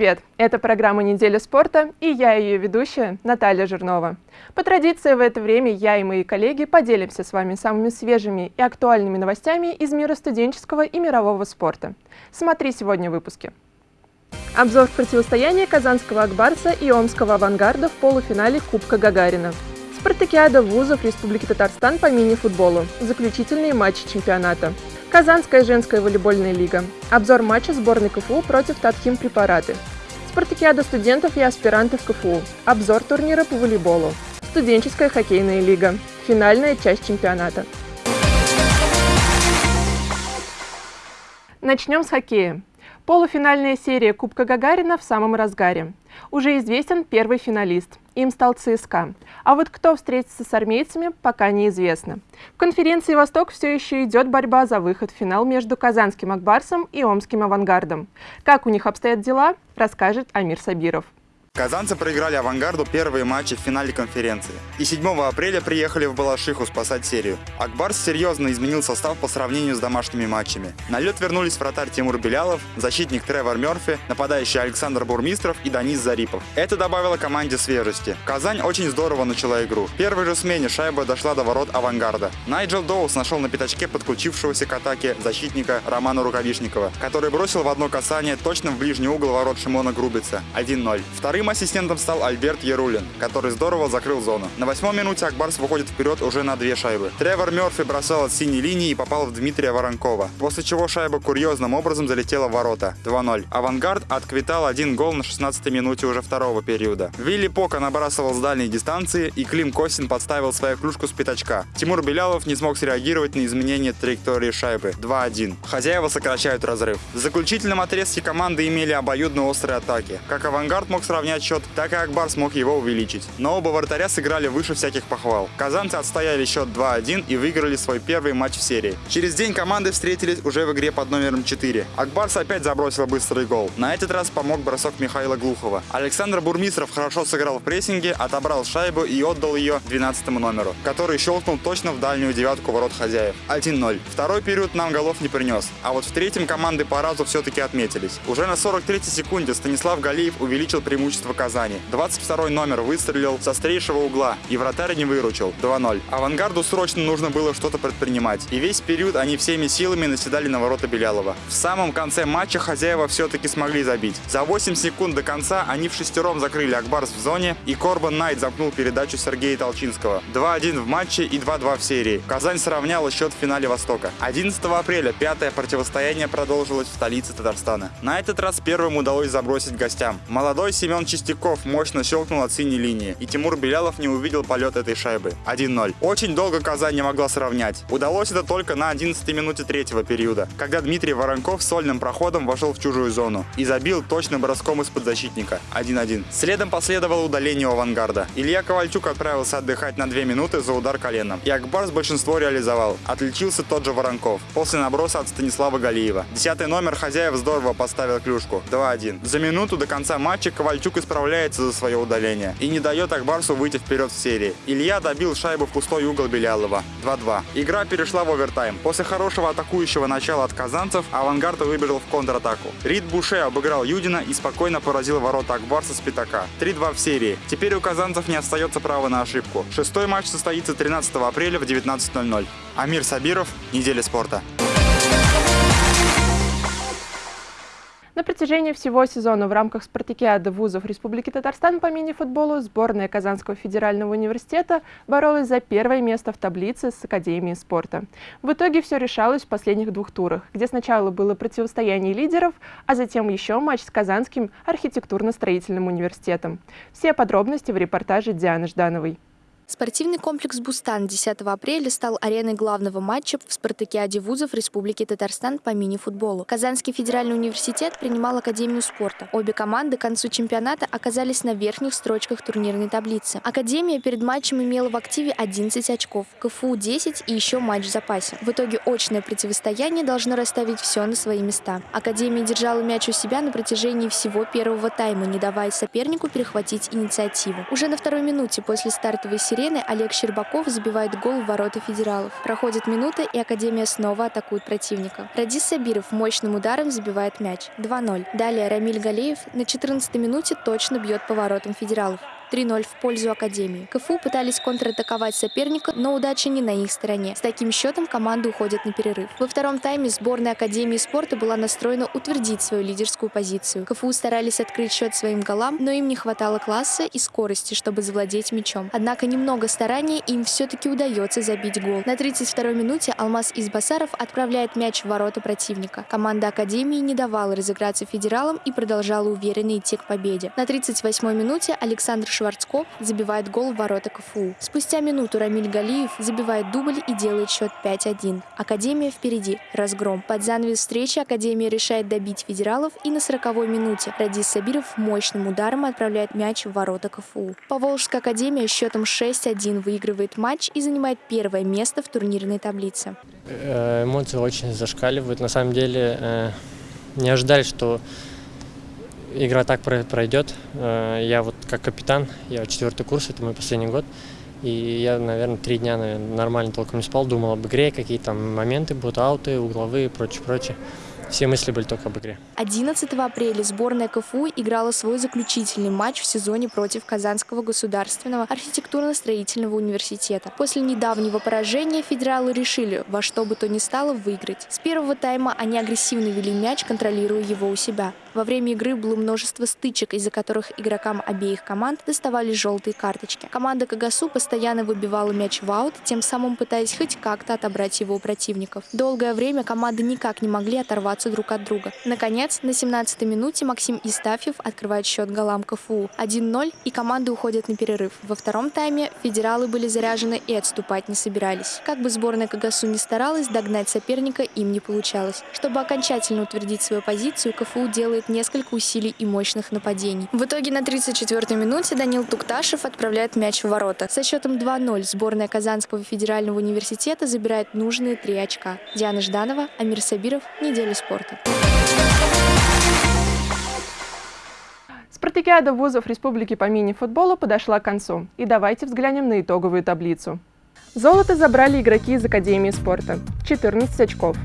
Привет! Это программа «Неделя спорта» и я ее ведущая Наталья Жирнова. По традиции в это время я и мои коллеги поделимся с вами самыми свежими и актуальными новостями из мира студенческого и мирового спорта. Смотри сегодня в выпуске. Обзор противостояния Казанского Акбарса и Омского Авангарда в полуфинале Кубка Гагарина. Спартакиада вузов Республики Татарстан по мини-футболу. Заключительные матчи чемпионата. Казанская женская волейбольная лига. Обзор матча сборной КФУ против Татхим Препараты. Спартакиада студентов и аспирантов КФУ. Обзор турнира по волейболу. Студенческая хоккейная лига. Финальная часть чемпионата. Начнем с хоккея. Полуфинальная серия Кубка Гагарина в самом разгаре. Уже известен первый финалист. Им стал ЦСКА. А вот кто встретится с армейцами, пока неизвестно. В конференции «Восток» все еще идет борьба за выход в финал между Казанским Акбарсом и Омским Авангардом. Как у них обстоят дела, расскажет Амир Сабиров. Казанцы проиграли «Авангарду» первые матчи в финале конференции. И 7 апреля приехали в Балашиху спасать серию. Акбарс серьезно изменил состав по сравнению с домашними матчами. На лед вернулись вратарь Тимур Белялов, защитник Тревор Мерфи, нападающий Александр Бурмистров и Данис Зарипов. Это добавило команде свежести. Казань очень здорово начала игру. В первой же смене шайба дошла до ворот «Авангарда». Найджел Доус нашел на пятачке подключившегося к атаке защитника Романа Рукавишникова, который бросил в одно касание точно в ближний угол ворот Шимона Грубица. 1-0. Вторым Вторым ассистентом стал Альберт Ярулин, который здорово закрыл зону. На восьмой минуте Акбарс выходит вперед уже на две шайбы. Тревор Мерфи бросал от синей линии и попал в Дмитрия Воронкова, после чего шайба курьезным образом залетела в ворота. 2-0. Авангард отквитал один гол на 16-й минуте уже второго периода. Вилли Пока набрасывал с дальней дистанции, и Клим Косин подставил свою клюшку с пятачка. Тимур Белялов не смог среагировать на изменение траектории шайбы. 2-1. Хозяева сокращают разрыв. В заключительном отрезке команды имели обоюдно острые атаки. Как Авангард мог сравнять сравнять счет, так и Акбар смог его увеличить. Но оба вратаря сыграли выше всяких похвал. Казанцы отстояли счет 2-1 и выиграли свой первый матч в серии. Через день команды встретились уже в игре под номером 4. Акбарс опять забросил быстрый гол. На этот раз помог бросок Михаила Глухова. Александр Бурмистров хорошо сыграл в прессинге, отобрал шайбу и отдал ее 12 номеру, который щелкнул точно в дальнюю девятку ворот хозяев. 1-0. Второй период нам голов не принес. А вот в третьем команды по разу все-таки отметились. Уже на 43-й секунде Станислав Галиев увеличил преимущество преимущество Казани. 22 номер выстрелил с острейшего угла, и вратарь не выручил. 2-0. Авангарду срочно нужно было что-то предпринимать. И весь период они всеми силами наседали на ворота Белялова. В самом конце матча хозяева все-таки смогли забить. За 8 секунд до конца они в шестером закрыли Акбарс в зоне, и Корбан Найт замкнул передачу Сергея Толчинского. 2-1 в матче и 2-2 в серии. Казань сравняла счет в финале Востока. 11 апреля пятое противостояние продолжилось в столице Татарстана. На этот раз первым удалось забросить гостям. Молодой Семен Чистяков мощно щелкнул от синей линии, и Тимур Белялов не увидел полет этой шайбы. 1-0. Очень долго Казань не могла сравнять. Удалось это только на 11 минуте третьего периода, когда Дмитрий Воронков сольным проходом вошел в чужую зону и забил точным броском из-под защитника. 1-1. Следом последовало удаление у авангарда. Илья Ковальчук отправился отдыхать на 2 минуты за удар коленом. И Акбарс большинство реализовал. Отличился тот же Воронков. После наброса от Станислава Галиева. Десятый номер хозяев здорово поставил клюшку. 2-1. За минуту до конца матча Ковальчук исправляется за свое удаление и не дает Акбарсу выйти вперед в серии. Илья добил шайбу в пустой угол Белялова. 2-2. Игра перешла в овертайм. После хорошего атакующего начала от казанцев Авангард выбежал в контратаку. Рид Буше обыграл Юдина и спокойно поразил ворота Акбарса с пятака. 3-2 в серии. Теперь у казанцев не остается права на ошибку. Шестой матч состоится 13 апреля в 19.00. Амир Сабиров, Неделя спорта. На протяжении всего сезона в рамках спартакиады вузов Республики Татарстан по мини-футболу сборная Казанского федерального университета боролась за первое место в таблице с Академией спорта. В итоге все решалось в последних двух турах, где сначала было противостояние лидеров, а затем еще матч с Казанским архитектурно-строительным университетом. Все подробности в репортаже Дианы Ждановой. Спортивный комплекс «Бустан» 10 апреля стал ареной главного матча в спартакиаде вузов Республики Татарстан по мини-футболу. Казанский федеральный университет принимал Академию спорта. Обе команды к концу чемпионата оказались на верхних строчках турнирной таблицы. Академия перед матчем имела в активе 11 очков, КФУ 10 и еще матч в запасе. В итоге очное противостояние должно расставить все на свои места. Академия держала мяч у себя на протяжении всего первого тайма, не давая сопернику перехватить инициативу. Уже на второй минуте после стартовой серии арены Олег Щербаков забивает гол в ворота федералов. Проходит минута, и Академия снова атакует противника. Радис Сабиров мощным ударом забивает мяч. 2-0. Далее Рамиль Галеев на 14 минуте точно бьет по воротам федералов. 3-0 в пользу Академии. КФУ пытались контратаковать соперника, но удача не на их стороне. С таким счетом команды уходят на перерыв. Во втором тайме сборная Академии спорта была настроена утвердить свою лидерскую позицию. КФУ старались открыть счет своим голам, но им не хватало класса и скорости, чтобы завладеть мячом. Однако немного старания им все-таки удается забить гол. На 32-й минуте Алмаз Избасаров отправляет мяч в ворота противника. Команда Академии не давала разыграться федералам и продолжала уверенно идти к победе. На 38-й минуте Александр Шварцкоп забивает гол в ворота КФУ. Спустя минуту Рамиль Галиев забивает дубль и делает счет 5-1. Академия впереди. Разгром. Под занавес встречи Академия решает добить федералов и на 40-й минуте Радис Сабиров мощным ударом отправляет мяч в ворота КФУ. Поволжская Академия счетом 6-1 выигрывает матч и занимает первое место в турнирной таблице. Э, эмоции очень зашкаливают. На самом деле э, не ожидали, что игра так пройдет. Э, я вот как капитан, я четвертый курс, это мой последний год. И я, наверное, три дня наверное, нормально толком не спал, думал об игре, какие там моменты будут, ауты, угловые и прочее, прочее. Все мысли были только об игре. 11 апреля сборная КФУ играла свой заключительный матч в сезоне против Казанского государственного архитектурно-строительного университета. После недавнего поражения федералы решили во что бы то ни стало выиграть. С первого тайма они агрессивно вели мяч, контролируя его у себя. Во время игры было множество стычек, из-за которых игрокам обеих команд доставались желтые карточки. Команда Кагасу постоянно выбивала мяч в аут, тем самым пытаясь хоть как-то отобрать его у противников. Долгое время команды никак не могли оторваться друг от друга. Наконец, на 17-й минуте Максим Истафьев открывает счет голам КФУ. 1-0, и команды уходят на перерыв. Во втором тайме федералы были заряжены и отступать не собирались. Как бы сборная Кагасу не старалась, догнать соперника им не получалось. Чтобы окончательно утвердить свою позицию, КФУ делает делает несколько усилий и мощных нападений. В итоге на 34-й минуте Данил Тукташев отправляет мяч в ворота. Со счетом 2-0 сборная Казанского федерального университета забирает нужные три очка. Диана Жданова, Амир Сабиров, Неделя спорта. Спартакиада вузов Республики по мини-футболу подошла к концу. И давайте взглянем на итоговую таблицу. Золото забрали игроки из Академии спорта – 14 очков.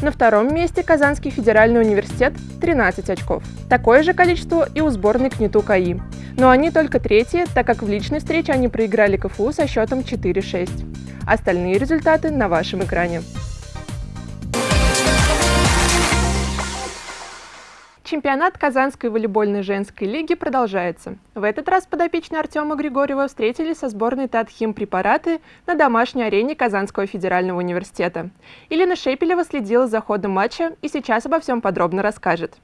На втором месте Казанский федеральный университет – 13 очков. Такое же количество и у сборной КНИТУ КАИ. Но они только третьи, так как в личной встрече они проиграли КФУ со счетом 4-6. Остальные результаты на вашем экране. Чемпионат Казанской волейбольной женской лиги продолжается. В этот раз подопечные Артема Григорьева встретились со сборной Татхим препараты на домашней арене Казанского федерального университета. Елена Шепелева следила за ходом матча и сейчас обо всем подробно расскажет.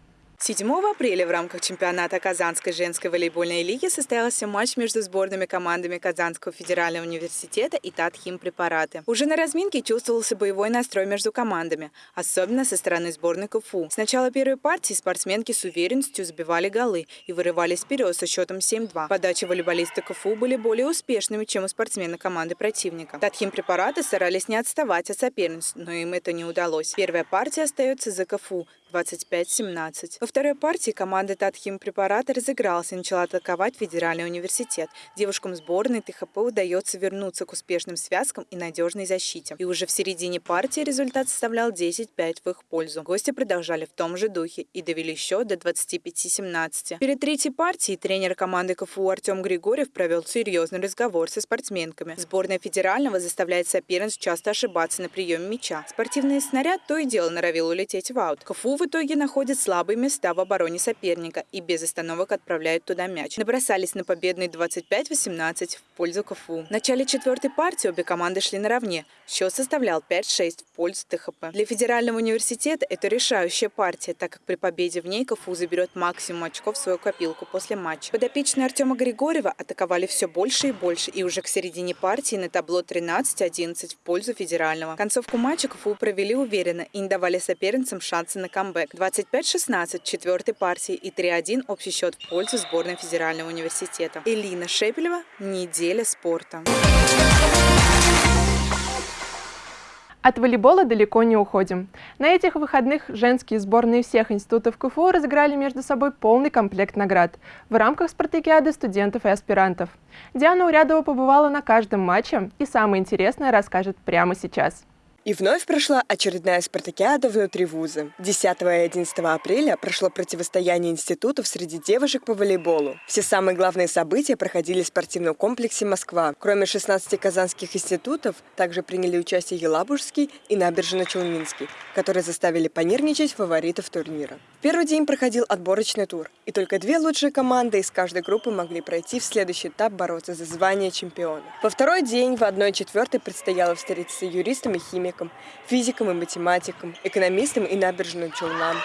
7 апреля в рамках чемпионата Казанской женской волейбольной лиги состоялся матч между сборными командами Казанского федерального университета и Татхим препараты. Уже на разминке чувствовался боевой настрой между командами, особенно со стороны сборной КФУ. С начала первой партии спортсменки с уверенностью забивали голы и вырывались вперед со счетом 7-2. Подачи волейболиста КФУ были более успешными, чем у спортсмена команды противника. Татхим препараты старались не отставать от соперниц, но им это не удалось. Первая партия остается за КФУ 25-17. Во второй партии команда Татхим препарата разыгралась и начала атаковать Федеральный университет. Девушкам сборной ТХП удается вернуться к успешным связкам и надежной защите. И уже в середине партии результат составлял 10-5 в их пользу. Гости продолжали в том же духе и довели счет до 25-17. Перед третьей партией тренер команды КФУ Артем Григорьев провел серьезный разговор со спортсменками. Сборная федерального заставляет соперниц часто ошибаться на приеме мяча. Спортивный снаряд то и дело норовил улететь в аут. КФУ в итоге находит слабые места в обороне соперника и без остановок отправляют туда мяч. Набросались на победный 25-18 в пользу КФУ. В начале четвертой партии обе команды шли наравне. Счет составлял 5-6 в пользу ТХП. Для Федерального университета это решающая партия, так как при победе в ней КФУ заберет максимум очков в свою копилку после матча. Подопечные Артема Григорьева атаковали все больше и больше, и уже к середине партии на табло 13-11 в пользу Федерального. Концовку матча КФУ провели уверенно и не давали соперницам шансы на камбэк камбэк. 25-16 четвертой партии и 3-1 общий счет в пользу сборной Федерального университета. Элина Шепелева. Неделя спорта. От волейбола далеко не уходим. На этих выходных женские сборные всех институтов КФУ разыграли между собой полный комплект наград в рамках спартакиады студентов и аспирантов. Диана Урядова побывала на каждом матче и самое интересное расскажет прямо сейчас. И вновь прошла очередная спартакиада внутри вуза. 10 и 11 апреля прошло противостояние институтов среди девушек по волейболу. Все самые главные события проходили в спортивном комплексе «Москва». Кроме 16 казанских институтов, также приняли участие Елабужский и Набережно-Челнинский, которые заставили понервничать фаворитов турнира. В первый день проходил отборочный тур, и только две лучшие команды из каждой группы могли пройти в следующий этап бороться за звание чемпиона. Во второй день в 1-4 предстояло встретиться юристам и химикам, художникам, физикам и математикам, экономистам и набережным челнам,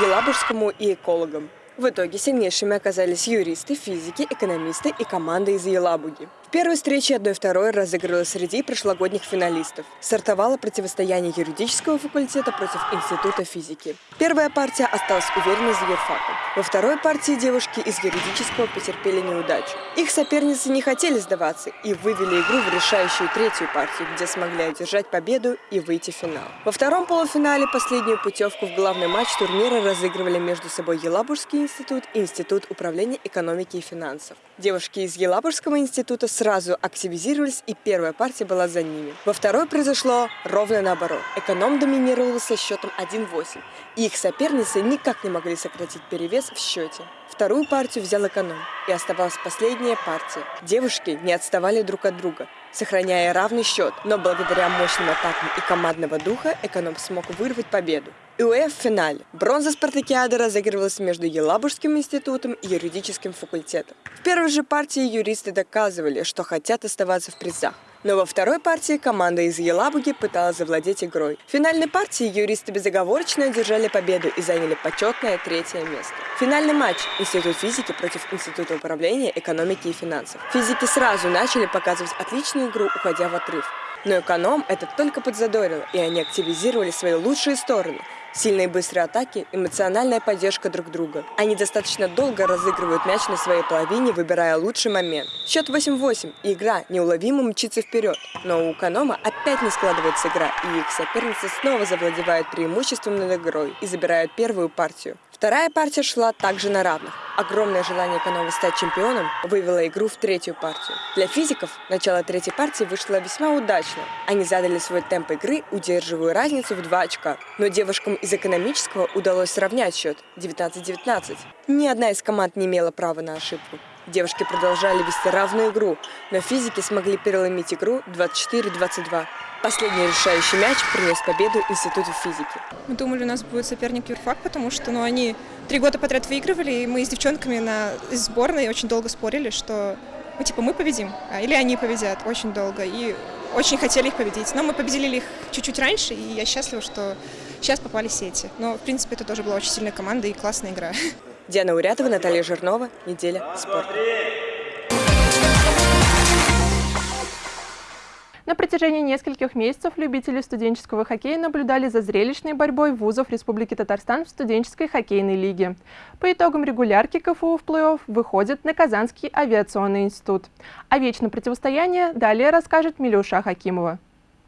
елабужскому и экологам. В итоге сильнейшими оказались юристы, физики, экономисты и команда из Елабуги. Первой встрече 1-2 разыгрывалась среди прошлогодних финалистов. Стартовало противостояние юридического факультета против Института физики. Первая партия осталась уверенной за юрфаком. Во второй партии девушки из юридического потерпели неудачу. Их соперницы не хотели сдаваться и вывели игру в решающую третью партию, где смогли одержать победу и выйти в финал. Во втором полуфинале последнюю путевку в главный матч турнира разыгрывали между собой Елабужский институт и Институт управления экономики и финансов. Девушки из Елабужского института сразу активизировались, и первая партия была за ними. Во второй произошло ровно наоборот. Эконом доминировал со счетом 1-8, и их соперницы никак не могли сократить перевес в счете. Вторую партию взял эконом, и оставалась последняя партия. Девушки не отставали друг от друга, сохраняя равный счет, но благодаря мощным атакам и командного духа эконом смог вырвать победу. И УЭФ финале. Бронза спартакиады разыгрывалась между Елабужским институтом и юридическим факультетом. В первой же партии юристы доказывали, что хотят оставаться в призах. Но во второй партии команда из Елабуги пыталась завладеть игрой. В финальной партии юристы безоговорочно одержали победу и заняли почетное третье место. Финальный матч Институт физики против Института управления экономики и финансов. Физики сразу начали показывать отличную игру, уходя в отрыв. Но эконом это только подзадорило, и они активизировали свои лучшие стороны – Сильные быстрые атаки, эмоциональная поддержка друг друга. Они достаточно долго разыгрывают мяч на своей половине, выбирая лучший момент. Счет 8-8, и игра неуловимо мчится вперед. Но у Канома опять не складывается игра, и их соперницы снова завладевают преимуществом над игрой и забирают первую партию. Вторая партия шла также на равных. Огромное желание Канова стать чемпионом вывело игру в третью партию. Для физиков начало третьей партии вышло весьма удачно. Они задали свой темп игры, удерживая разницу в два очка. Но девушкам из экономического удалось сравнять счет 19-19. Ни одна из команд не имела права на ошибку. Девушки продолжали вести равную игру, но физики смогли переломить игру 24-22. Последний решающий мяч принес победу Институту физики. Мы думали, у нас будет соперник юрфак, потому что ну, они три года подряд выигрывали, и мы с девчонками на сборной очень долго спорили, что ну, типа мы победим, а, или они победят очень долго. И очень хотели их победить. Но мы победили их чуть-чуть раньше, и я счастлива, что сейчас попали сети. Но, в принципе, это тоже была очень сильная команда и классная игра. Диана Урятова, Наталья Жирнова. Неделя спорта. На протяжении нескольких месяцев любители студенческого хоккея наблюдали за зрелищной борьбой вузов Республики Татарстан в студенческой хоккейной лиге. По итогам регулярки КФУ в плей-офф выходит на Казанский авиационный институт. О вечном противостоянии далее расскажет Милюша Хакимова.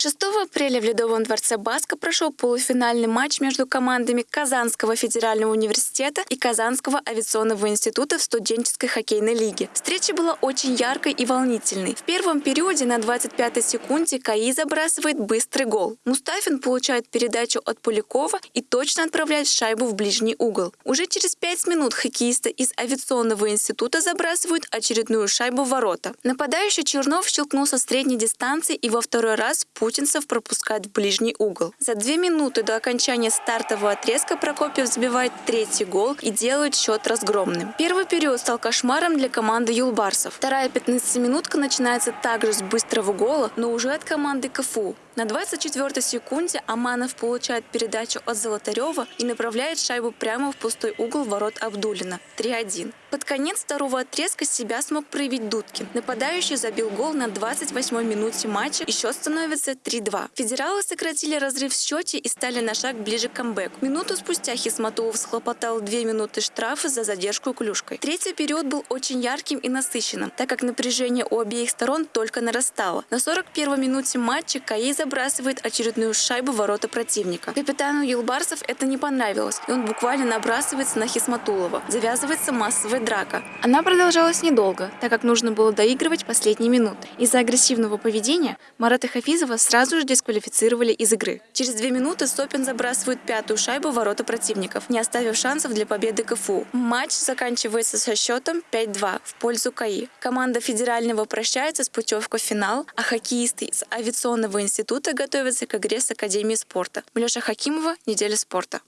6 апреля в Ледовом дворце Баска прошел полуфинальный матч между командами Казанского федерального университета и Казанского авиационного института в студенческой хоккейной лиге. Встреча была очень яркой и волнительной. В первом периоде на 25-й секунде КАИ забрасывает быстрый гол. Мустафин получает передачу от Полякова и точно отправляет шайбу в ближний угол. Уже через 5 минут хоккеисты из авиационного института забрасывают очередную шайбу в ворота. Нападающий Чернов щелкнул со средней дистанции и во второй раз путь путинцев пропускает в ближний угол. За две минуты до окончания стартового отрезка Прокопьев забивает третий гол и делает счет разгромным. Первый период стал кошмаром для команды Юлбарсов. Вторая 15-минутка начинается также с быстрого гола, но уже от команды КФУ. На 24-й секунде Аманов получает передачу от Золотарева и направляет шайбу прямо в пустой угол ворот Абдулина. 3-1. Под конец второго отрезка себя смог проявить Дудкин. Нападающий забил гол на 28-й минуте матча, и счет становится 3-2. Федералы сократили разрыв в счете и стали на шаг ближе к камбэку. Минуту спустя Хисматулов схлопотал две минуты штрафа за задержку клюшкой. Третий период был очень ярким и насыщенным, так как напряжение у обеих сторон только нарастало. На 41-й минуте матча Каи забрасывает очередную шайбу ворота противника. Капитану Юлбарсов это не понравилось, и он буквально набрасывается на Хисматулова. Завязывается массовая драка. Она продолжалась недолго, так как нужно было доигрывать последние минуты. Из-за агрессивного поведения Марата Хафизова сразу же дисквалифицировали из игры. Через две минуты Сопин забрасывает пятую шайбу в ворота противников, не оставив шансов для победы КФУ. Матч заканчивается со счетом 5-2 в пользу КАИ. Команда федерального прощается с путевкой в финал, а хоккеисты из авиационного института готовятся к игре с Академией спорта. Милеша Хакимова, «Неделя спорта».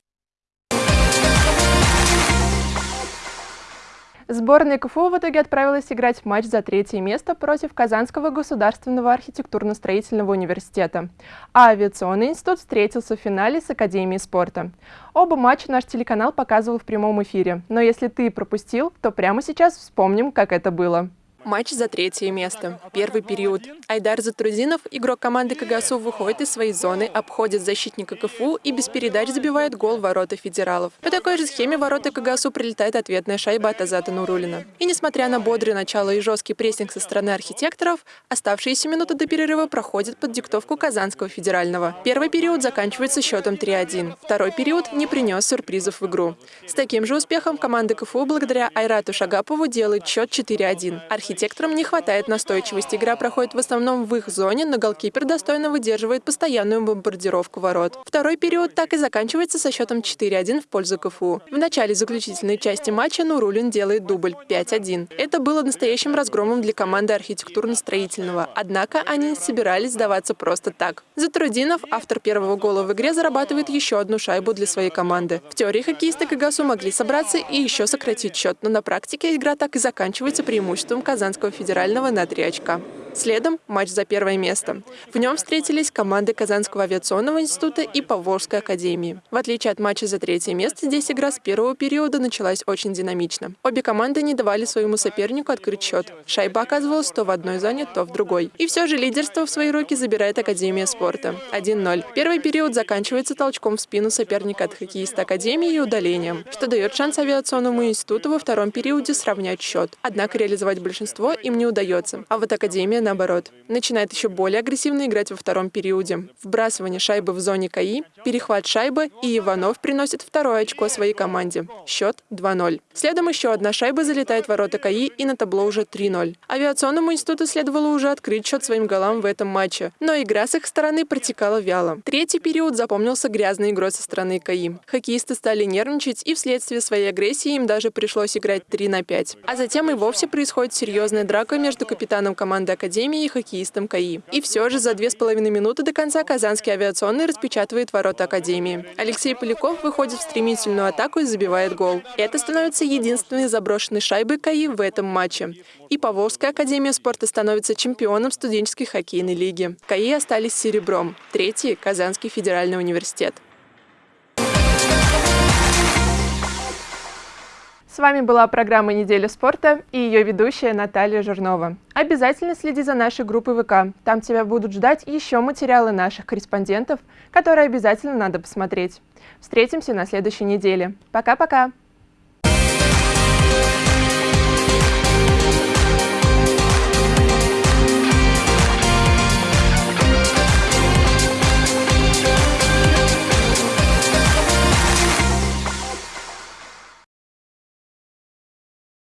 Сборная КФУ в итоге отправилась играть матч за третье место против Казанского государственного архитектурно-строительного университета, а авиационный институт встретился в финале с Академией спорта. Оба матча наш телеканал показывал в прямом эфире, но если ты пропустил, то прямо сейчас вспомним, как это было. Матч за третье место. Первый период. Айдар Затрудинов, игрок команды КГСУ, выходит из своей зоны, обходит защитника КФУ и без передач забивает гол ворота федералов. По такой же схеме ворота КГСУ прилетает ответная шайба от Азата Нурулина. И несмотря на бодрое начало и жесткий прессинг со стороны архитекторов, оставшиеся минуты до перерыва проходят под диктовку Казанского федерального. Первый период заканчивается счетом 3-1. Второй период не принес сюрпризов в игру. С таким же успехом команда КФУ благодаря Айрату Шагапову делает счет 4-1 архитекторам не хватает настойчивости. Игра проходит в основном в их зоне, но голкипер достойно выдерживает постоянную бомбардировку ворот. Второй период так и заканчивается со счетом 4-1 в пользу КФУ. В начале заключительной части матча Нурулин делает дубль 5-1. Это было настоящим разгромом для команды архитектурно-строительного. Однако они не собирались сдаваться просто так. Затрудинов, автор первого гола в игре, зарабатывает еще одну шайбу для своей команды. В теории хоккеисты Кагасу могли собраться и еще сократить счет, но на практике игра так и заканчивается преимуществом Казани. Казанского федерального на 3 очка. Следом матч за первое место. В нем встретились команды Казанского авиационного института и Поволжской академии. В отличие от матча за третье место, здесь игра с первого периода началась очень динамично. Обе команды не давали своему сопернику открыть счет. Шайба оказывалась то в одной зоне, то в другой. И все же лидерство в свои руки забирает Академия спорта. 1-0. Первый период заканчивается толчком в спину соперника от хоккеиста Академии и удалением, что дает шанс авиационному институту во втором периоде сравнять счет. Однако реализовать большинство им не удается. А вот Академия наоборот. Начинает еще более агрессивно играть во втором периоде. Вбрасывание шайбы в зоне КАИ, перехват шайбы, и Иванов приносит второе очко своей команде. Счет 2-0. Следом еще одна шайба залетает в ворота КАИ, и на табло уже 3-0. Авиационному институту следовало уже открыть счет своим голам в этом матче, но игра с их стороны протекала вяло. Третий период запомнился грязной игрой со стороны КАИ. Хоккеисты стали нервничать, и вследствие своей агрессии им даже пришлось играть 3 на 5. А затем и вовсе происходит серьезная драка между капитаном команды Академии Академии и хоккеистом КАИ. И все же за две с половиной минуты до конца Казанский авиационный распечатывает ворота Академии. Алексей Поляков выходит в стремительную атаку и забивает гол. Это становится единственной заброшенной шайбой КАИ в этом матче. И Поволжская академия спорта становится чемпионом студенческой хоккейной лиги. КАИ остались серебром. Третий – Казанский федеральный университет. С вами была программа «Неделя спорта» и ее ведущая Наталья Жирнова. Обязательно следи за нашей группой ВК. Там тебя будут ждать еще материалы наших корреспондентов, которые обязательно надо посмотреть. Встретимся на следующей неделе. Пока-пока!